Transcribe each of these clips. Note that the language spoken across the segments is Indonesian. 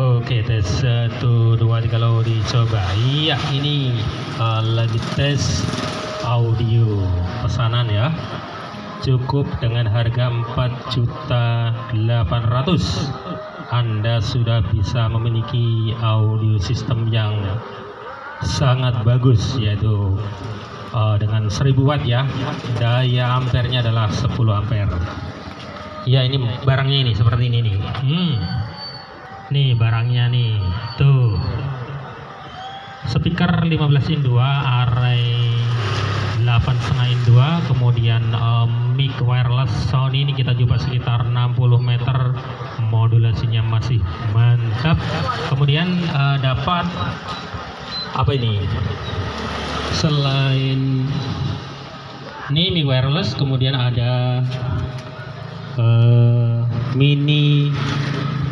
Oke tes satu dua tiga. Kalau dicoba iya ini uh, lagi tes audio pesanan ya. Cukup dengan harga 4 juta 800 Anda sudah bisa memiliki audio sistem yang sangat bagus yaitu uh, dengan 1000 watt ya. Daya ampernya adalah 10 ampere. Ya ini barangnya ini seperti ini nih. Hmm nih barangnya nih. Tuh. Speaker 15 in 2 array 8,5 in 2 kemudian um, mic wireless Sony ini kita coba sekitar 60 meter. Modulasinya masih mantap. Kemudian uh, dapat apa ini? Selain ini mic wireless kemudian ada uh, mini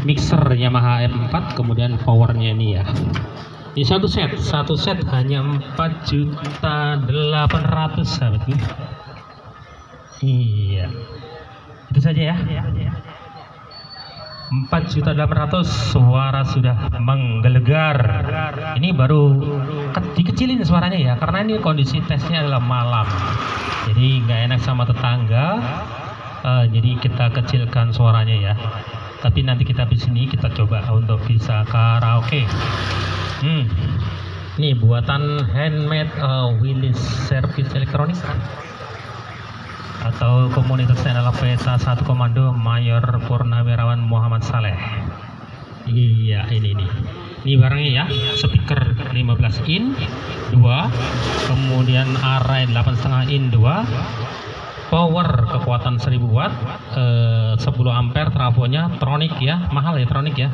mixer Yamaha M4 kemudian powernya ini ya. Ini satu set satu set hanya 4 juta 800 sahabatku iya. Itu saja ya. 4 juta 800 suara sudah menggelegar. Ini baru ke, dikecilin suaranya ya karena ini kondisi tesnya adalah malam. Jadi nggak enak sama tetangga. Uh, jadi kita kecilkan suaranya ya tapi nanti kita di sini kita coba untuk bisa karaoke. Hmm. Ini buatan handmade uh, Willis Service Elektronik. Atau komunitasnya adalah PETA 1 Komando Mayor Purnawirawan Muhammad Saleh. Iya ini nih. Ini barangnya ya speaker 15 in 2 kemudian array 8,5 in 2 power kekuatan 1000 watt eh, 10 ampere trafonya tronic ya mahal ya tronic ya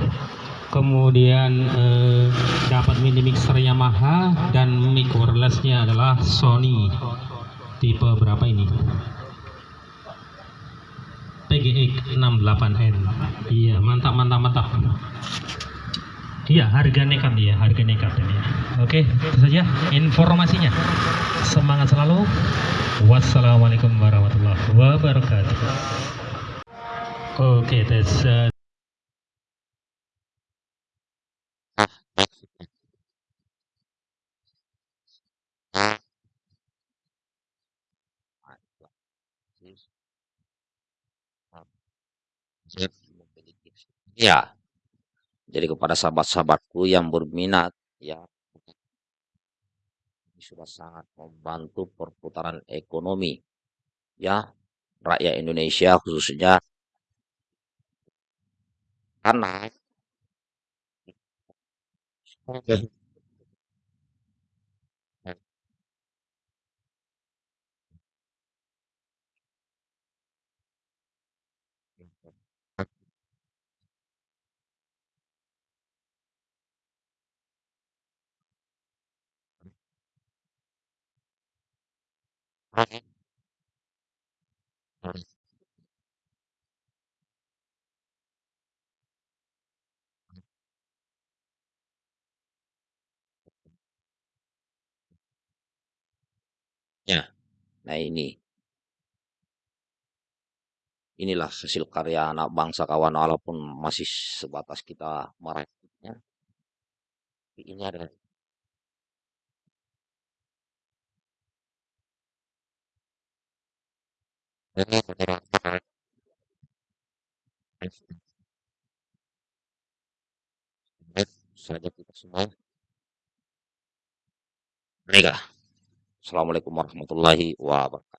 kemudian eh, dapat mini mixer Yamaha dan mic wirelessnya adalah Sony tipe berapa ini PGX 68N iya mantap mantap mantap Iya, harga nekat ya, harga nekat ini. Oke, itu saja informasinya. Semangat selalu. Wassalamualaikum warahmatullahi wabarakatuh. Oke, tes. Uh, Ya, jadi kepada sahabat-sahabatku yang berminat ya ini sudah sangat membantu perputaran ekonomi ya rakyat Indonesia khususnya karena Ya, nah ini. Inilah hasil karya anak bangsa kawan walaupun masih sebatas kita merakitnya. Ini adalah saja kita semua. Baiklah. Assalamualaikum warahmatullahi wabarakatuh.